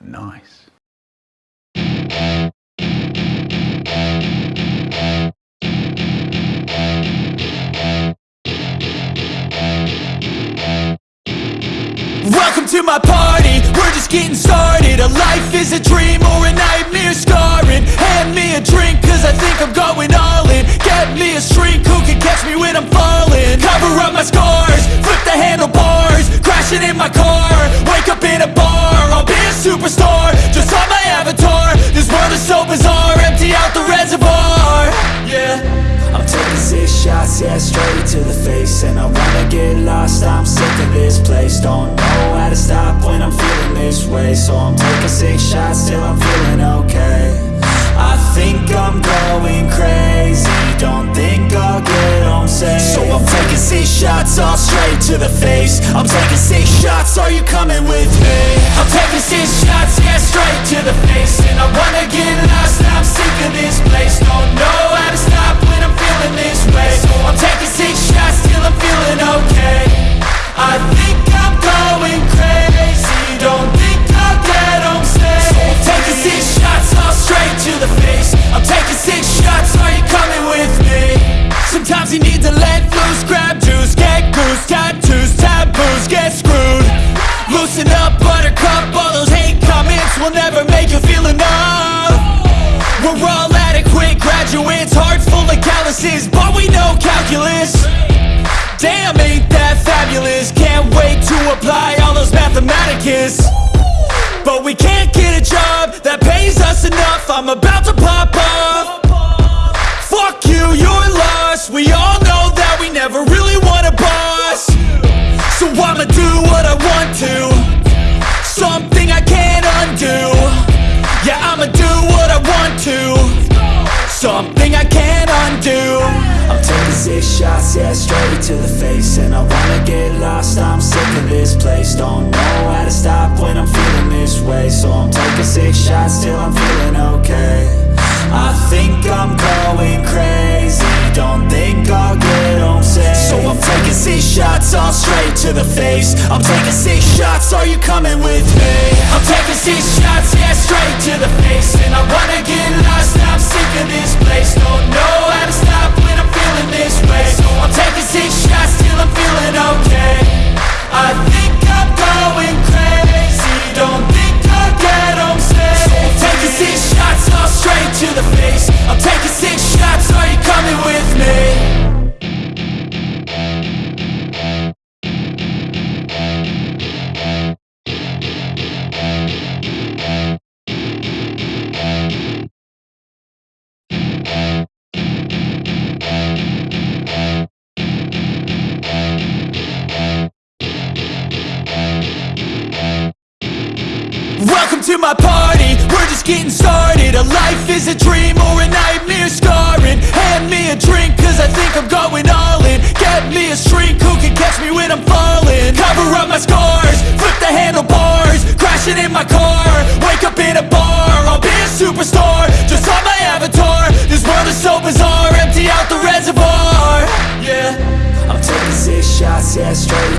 Nice. Welcome to my party, we're just getting started. A life is a dream or a nightmare scarring. Hand me a drink cause I think I'm going all in. Get me a shrink who can catch me when I'm falling? Cover up my scars, shots, yeah, straight to the face. And I wanna get lost, I'm sick of this place. Don't know how to stop when I'm feeling this way. So I'm taking six shots till I'm feeling okay. I think I'm going crazy. Don't think I'll get home safe. So I'm taking six shots all straight to the face. I'm taking six shots, are you coming with me? I'm taking six shots, yeah, straight to the face But we know calculus. Damn, ain't that fabulous? Can't wait to apply all those mathematicus. But we can't get a job that pays us enough. I'm about to pop off Fuck you, you're lost. We all know that we never really want a boss. So I'ma do what I want to. Something I can't undo. Yeah, I'ma do what I want to. Something I can't six shots, yeah, straight to the face. And I wanna get lost, I'm sick of this place. Don't know how to stop when I'm feeling this way. So I'm taking six shots till I'm feeling okay. I think I'm going crazy. Don't think I'll get home safe. So I'm taking six shots all straight to the face. I'm taking six shots, are you coming with me? I'm taking six shots, yeah, straight to the face Welcome to my party, we're just getting started. A life is a dream or a nightmare scarring. Hand me a drink cause I think I'm going all in. Get me a shrink who can catch me when I'm falling. Cover up my scars,